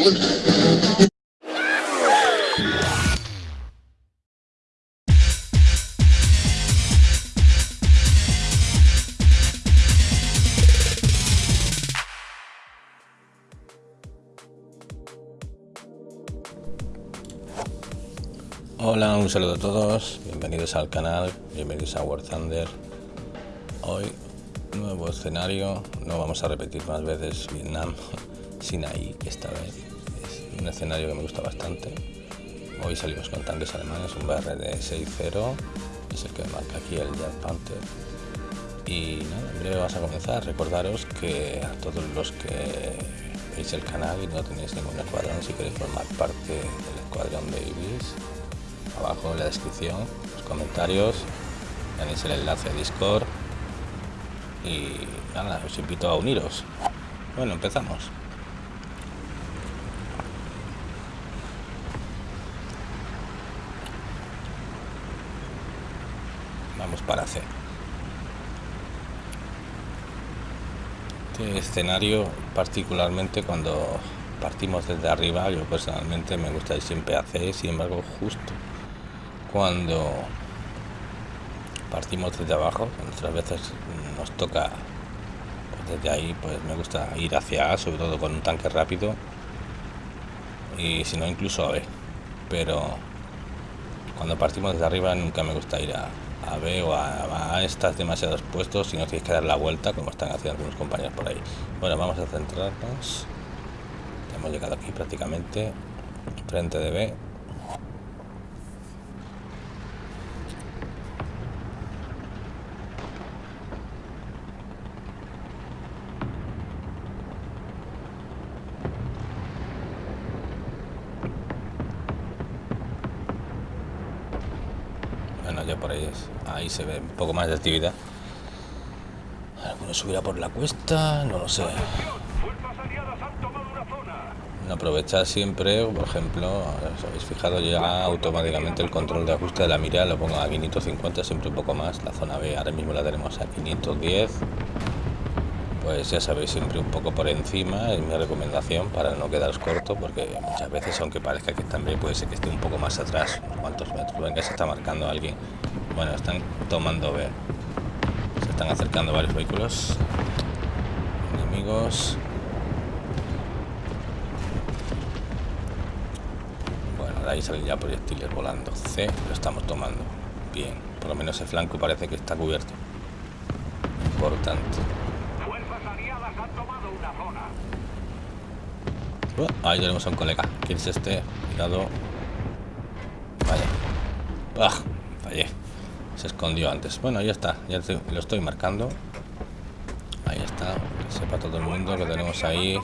Hola, un saludo a todos, bienvenidos al canal, bienvenidos a War Thunder. Hoy, nuevo escenario, no vamos a repetir más veces Vietnam, Sinaí esta vez. Un escenario que me gusta bastante. Hoy salimos con tanques alemanes, un BRD 6.0, es el que marca aquí el Jet Panther. Y nada, en breve vamos a comenzar. Recordaros que a todos los que veis el canal y no tenéis ningún escuadrón, si queréis formar parte del escuadrón de abajo en la descripción, los comentarios, tenéis el enlace a Discord y nada, os invito a uniros. Bueno, empezamos. Vamos para C. Este escenario, particularmente cuando partimos desde arriba, yo personalmente me gusta ir siempre C, sin embargo, justo cuando partimos desde abajo, otras veces nos toca pues desde ahí, pues me gusta ir hacia A, sobre todo con un tanque rápido y si no incluso a B, pero cuando partimos desde arriba nunca me gusta ir a, a B o a, A, estás demasiado expuesto si no tienes que dar la vuelta como están haciendo algunos compañeros por ahí. Bueno, vamos a centrarnos. Hemos llegado aquí prácticamente frente de B por ahí ahí se ve un poco más de actividad. Alguno subirá por la cuesta no lo sé. Aprovechar siempre por ejemplo os habéis fijado ya automáticamente el control de ajuste de la mira lo pongo a 550 siempre un poco más la zona B ahora mismo la tenemos a 510 pues ya sabéis siempre un poco por encima es mi recomendación para no quedaros corto porque muchas veces aunque parezca que también puede ser que esté un poco más atrás unos cuantos metros venga se está marcando alguien. Bueno están tomando B. Se están acercando varios vehículos. Enemigos. Bueno de ahí salen ya proyectiles volando. C lo estamos tomando. Bien por lo menos el flanco parece que está cubierto. Importante ahí tenemos a un colega. ¿Quién es este? Cuidado. Vaya. Ah, fallé. Se escondió antes. Bueno, ya está. Ya lo estoy marcando. Ahí está. Sepa todo el mundo que tenemos ahí.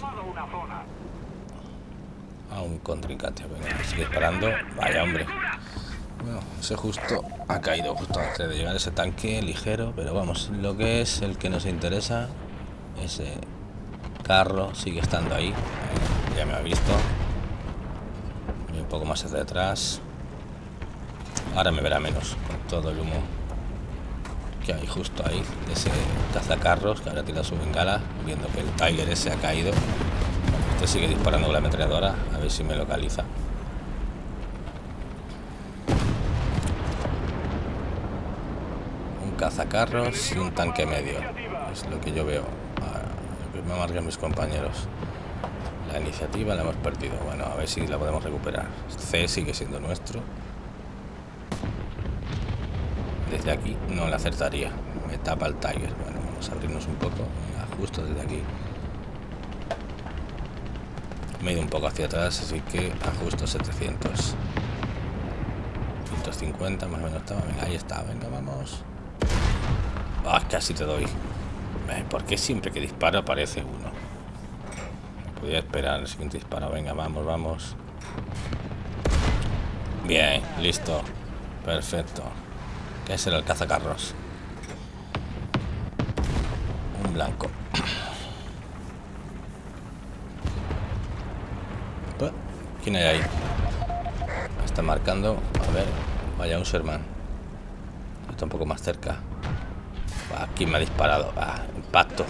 A un contrincante. Sigue disparando. Vaya, hombre. Bueno, ese justo ha caído justo antes de llegar ese tanque ligero. Pero vamos, lo que es el que nos interesa. Ese carro sigue estando ahí ya me ha visto. Y un poco más hacia atrás. Ahora me verá menos con todo el humo que hay justo ahí ese cazacarros que ahora tira su bengala viendo que el Tiger ese ha caído. Este sigue disparando con la ametralladora a ver si me localiza. Un cazacarros y un tanque medio. Es lo que yo veo. Ah, lo que me marcan mis compañeros la iniciativa la hemos perdido. Bueno, a ver si la podemos recuperar. C sigue siendo nuestro. Desde aquí no le acertaría. Me tapa el Tiger. Bueno, vamos a abrirnos un poco. justo desde aquí. Me he ido un poco hacia atrás, así que ajusto 700. 150 más o menos estaba. Ahí está. Venga, vamos. Ah, casi te doy. ¿Por qué siempre que disparo aparece uno? Podría esperar el siguiente disparo. Venga, vamos, vamos. Bien, listo. Perfecto. ¿Qué será el cazacarros? Un blanco. ¿Quién hay ahí? Está marcando. A ver. Vaya un Sherman. Está un poco más cerca. ¿Quién me ha disparado? impacto.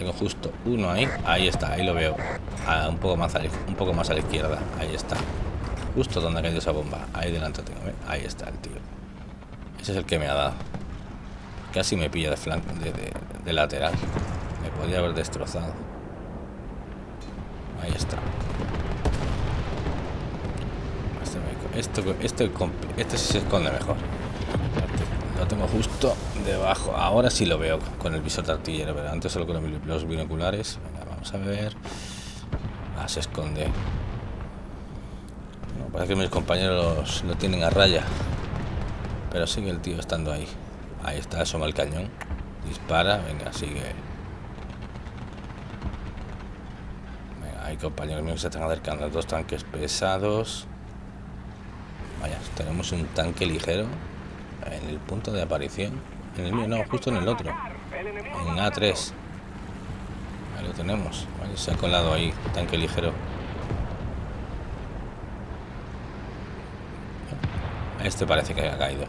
Tengo justo uno ahí. Ahí está, ahí lo veo. un, poco más a, un poco más a la izquierda. Ahí está. Justo donde ha caído esa bomba. Ahí delante tengo. ¿eh? Ahí está el tío. Ese es el que me ha dado. Casi me pilla de flanco, de, lateral. Me podría haber destrozado. Ahí está. Este, este, este, este se esconde mejor. Lo tengo justo debajo. Ahora sí lo veo con el visor de artillero, pero antes solo con los binoculares. vamos a ver. Ah, se esconde. parece que mis compañeros lo tienen a raya. Pero sigue el tío estando ahí. Ahí está, asoma el cañón. Dispara, venga, sigue. Venga, hay compañeros míos que se están acercando. Dos tanques pesados. Vaya, tenemos un tanque ligero en el punto de aparición. En el mío, no, justo en el otro. En A3. Ahí lo tenemos. se ha colado ahí, tanque ligero. Este parece que ha caído.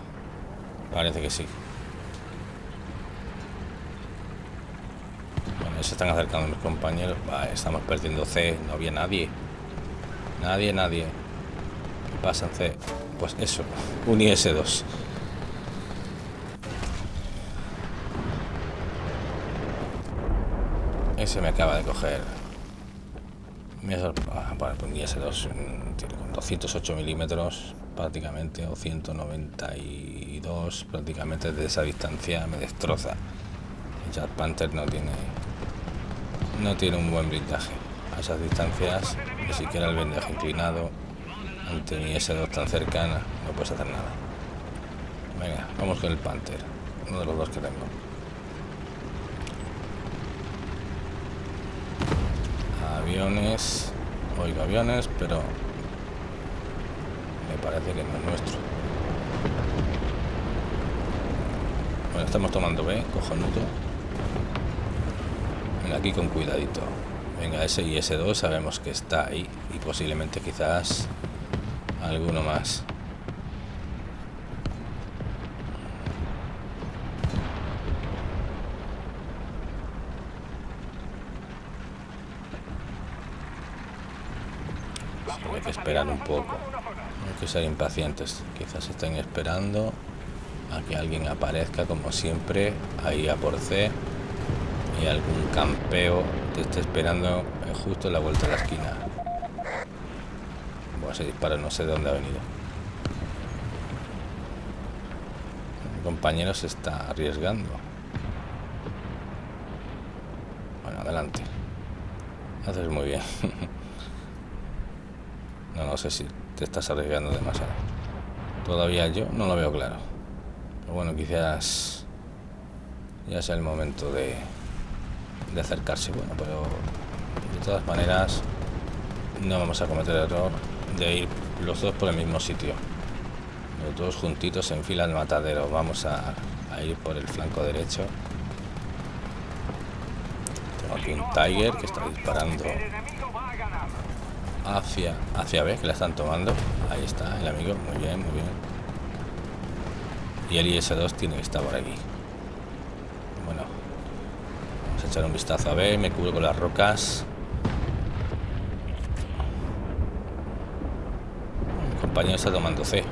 Parece que sí. Bueno, se están acercando mis compañeros. estamos perdiendo C. No había nadie. Nadie, nadie. ¿Qué pasa en C? Pues eso. Un IS-2. Ese me acaba de coger. Ah, bueno, pues un IS-2 con 208 milímetros prácticamente o 192 prácticamente de esa distancia me destroza. El Jet Panther no tiene no tiene un buen blindaje a esas distancias ni siquiera el blindaje inclinado ante mi S2 tan cercana no puedes hacer nada. Venga vamos con el Panther uno de los dos que tengo aviones oigo aviones pero parece que no es nuestro. Bueno, estamos tomando B, cojonudo. Venga, aquí con cuidadito. Venga, ese y ese 2 sabemos que está ahí. Y posiblemente quizás alguno más. Hay que esperar un poco que ser impacientes. Quizás estén esperando a que alguien aparezca, como siempre, ahí a por C. Y algún campeo te esté esperando justo en la vuelta de la esquina. Bueno, ese disparo no sé de dónde ha venido. Mi compañero se está arriesgando. Bueno, adelante. Haces muy bien. no, no sé si te estás arriesgando demasiado. Todavía yo no lo veo claro. Pero bueno, quizás ya sea el momento de, de acercarse. Bueno, pero de todas maneras no vamos a cometer el error de ir los dos por el mismo sitio. Los dos juntitos en fila al matadero. Vamos a, a ir por el flanco derecho. Tengo aquí un Tiger que está disparando hacia, hacia B, que la están tomando. Ahí está el amigo, muy bien, muy bien. Y el IS-2 tiene que estar por aquí. Bueno, vamos a echar un vistazo a B, me cubro con las rocas. Mi compañero está tomando C.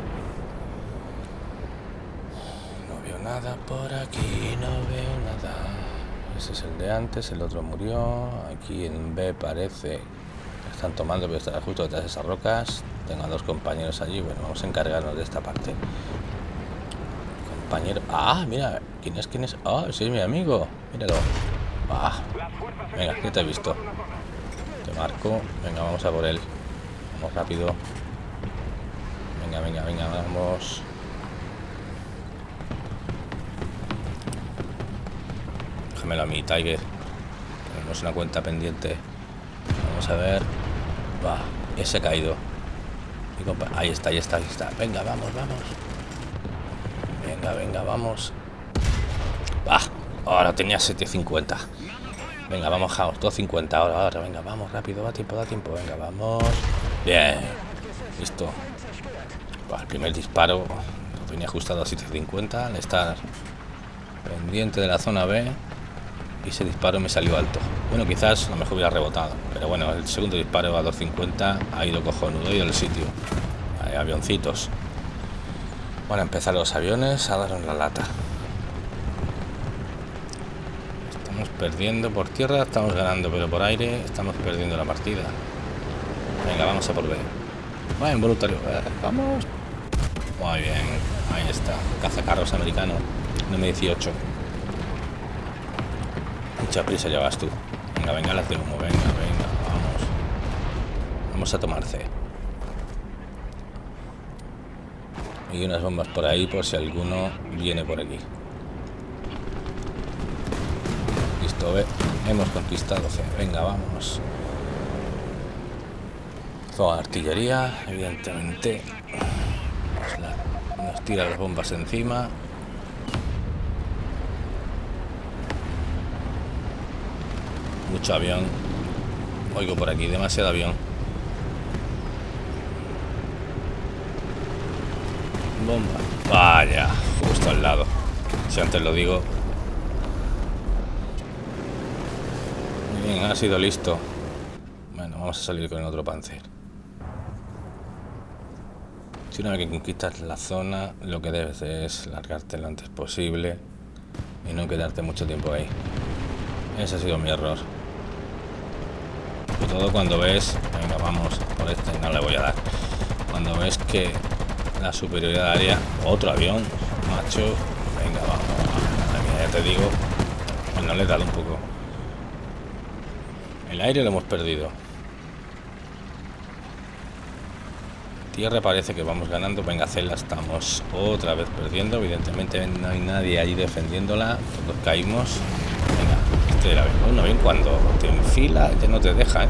No veo nada por aquí, no veo nada. Ese es el de antes, el otro murió. Aquí en B parece están tomando, pero estará justo detrás de esas rocas. Tengo a dos compañeros allí. Bueno, vamos a encargarnos de esta parte. Compañero. Ah, mira. ¿Quién es? ¿Quién es? Ah, sí, es mi amigo. Míralo. Ah. Venga, que te he visto. Te marco. Venga, vamos a por él. Vamos rápido. Venga, venga, venga, vamos. Déjamelo a mí, Tiger. Tenemos una cuenta pendiente. Vamos a ver. Va, ese ha caído. Ahí está, ahí está, ahí está. Venga, vamos, vamos. Venga, venga, vamos. Va, ahora tenía 750. Venga, vamos, Jaos, 250. Ahora, ahora, venga, vamos, rápido, da tiempo, da tiempo. Venga, vamos. Bien, listo. el primer disparo tenía ajustado a 750. Al estar pendiente de la zona B. Y ese disparo me salió alto. Bueno, quizás a lo mejor hubiera rebotado. Pero bueno, el segundo disparo a 250 ha ido cojonudo y el sitio. Avioncitos. Bueno, empezar los aviones a dar la lata. Estamos perdiendo por tierra, estamos ganando, pero por aire estamos perdiendo la partida. Venga, vamos a por B. Bueno, involuntario. Eh, vamos. Muy bien. Ahí está. Cazacarros americano. Número 18. Mucha prisa llevas tú. Venga, venga, las de humo. Venga, venga. Vamos. Vamos a tomar C. Y unas bombas por ahí por si alguno viene por aquí. Listo, ve. Hemos conquistado C. Venga, vamos. Toda artillería, evidentemente. Nos tira las bombas encima. Mucho avión. Oigo por aquí, demasiado avión. Bomba. Vaya, justo al lado. Si antes lo digo. Bien, ha sido listo. Bueno, vamos a salir con otro panzer. Si una vez que conquistas la zona, lo que debes es largarte lo antes posible y no quedarte mucho tiempo ahí. Ese ha sido mi error. Sobre todo cuando ves, venga, vamos, por este no le voy a dar. Cuando ves que la superioridad área, otro avión, macho, venga, vamos, ya te digo, pues no le he dado un poco. El aire lo hemos perdido. Tierra parece que vamos ganando. Venga, Cela, estamos otra vez perdiendo. Evidentemente no hay nadie allí defendiéndola. Todos caímos. Venga, este era bueno, bien cuando te enfila, ya no te deja. ¿eh?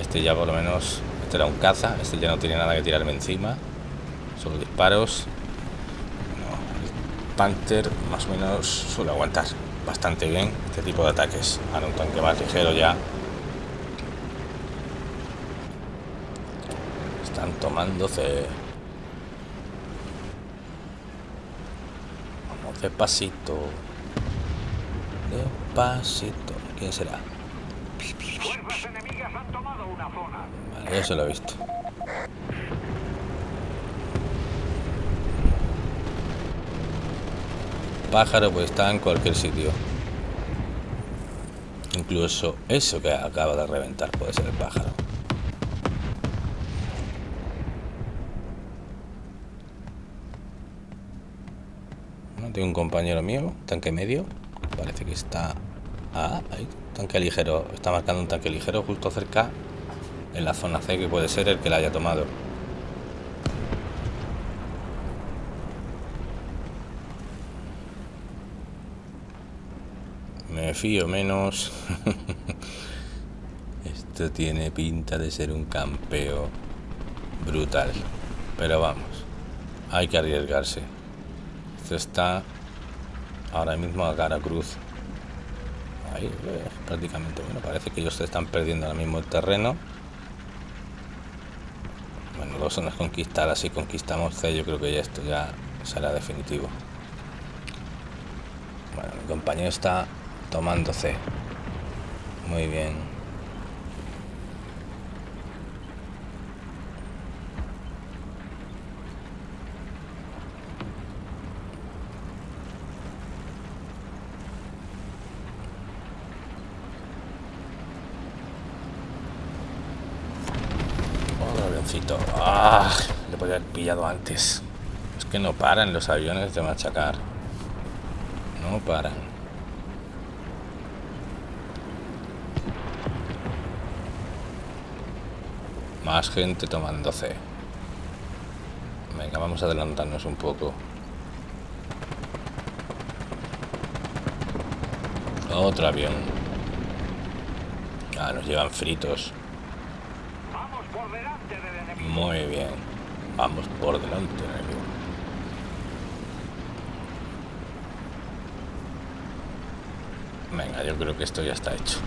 Este ya por lo menos, este era un caza. Este ya no tiene nada que tirarme encima. Solo disparos. el Panther más o menos suele aguantar bastante bien este tipo de ataques. Ahora un tanque más ligero ya Están tomándose. Vamos despacito. Despacito. ¿Quién será? Vale, ya se lo he visto. Pájaro pues está en cualquier sitio. Incluso eso que acaba de reventar puede ser el pájaro. tengo un compañero mío, tanque medio. Parece que está... Ah, ahí, tanque ligero. Está marcando un tanque ligero justo cerca en la zona C, que puede ser el que la haya tomado. Me fío menos. Esto tiene pinta de ser un campeo brutal. Pero vamos, hay que arriesgarse está ahora mismo a cara cruz. Ahí, eh, prácticamente. Bueno, parece que ellos se están perdiendo ahora mismo el terreno. Bueno, dos zonas conquistadas. Si conquistamos C, yo creo que ya esto ya será definitivo. Bueno, mi compañero está tomando C. Muy bien. Ah, le podría haber pillado antes. Es que no paran los aviones de machacar. No paran. Más gente tomando C. Venga, vamos a adelantarnos un poco. Otro avión. Ah, nos llevan fritos. Muy bien. Vamos por delante, Venga, yo creo que esto ya está hecho.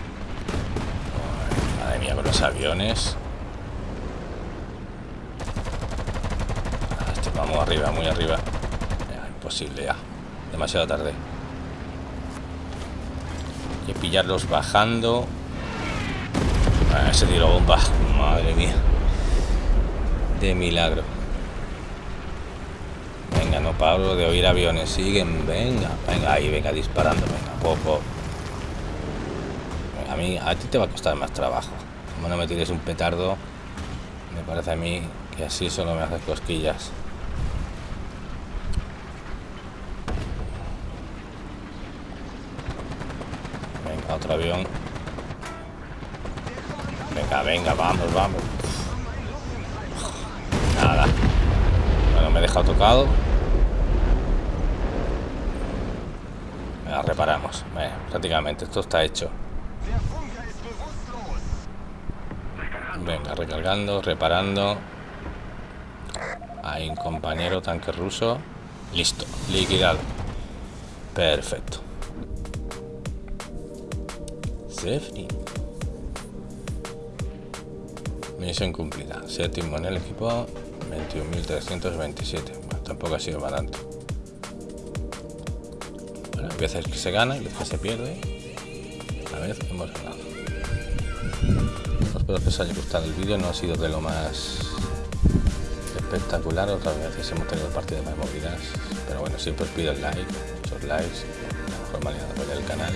madre mía, con los aviones. Este, vamos arriba, muy arriba. imposible ya. Demasiado tarde. Hay que pillarlos bajando. Ah, ese tiro bomba. Madre mía. De milagro. Venga, no paro de oír aviones. Siguen, venga. Venga, ahí, venga, disparando. Venga, poco. A mí, a ti te va a costar más trabajo. Como no me tires un petardo, me parece a mí que así solo me haces cosquillas. Venga, otro avión. Venga, venga, vamos, vamos. Bueno, me he dejado tocado. Reparamos. prácticamente esto está hecho. Venga, recargando, reparando. Hay un compañero tanque ruso. Listo, liquidado. Perfecto. Safety. Misión cumplida. Séptimo en el equipo. 21.327. Bueno, tampoco ha sido barato. Bueno, que se gana y veces que se pierde. A vez hemos ganado. Espero que os haya gustado el vídeo. No ha sido de lo más espectacular. Otras veces hemos tenido partidas más movidas. Pero bueno, siempre os pido el like, muchos likes, la mejor manera de apoyar el canal.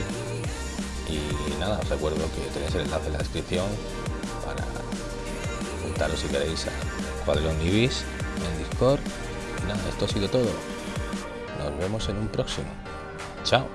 Y nada, os recuerdo que tenéis el enlace en la descripción para juntaros si queréis a Cuadrón Ibis en Discord. Y nada, esto ha sido todo. Nos vemos en un próximo. Chao.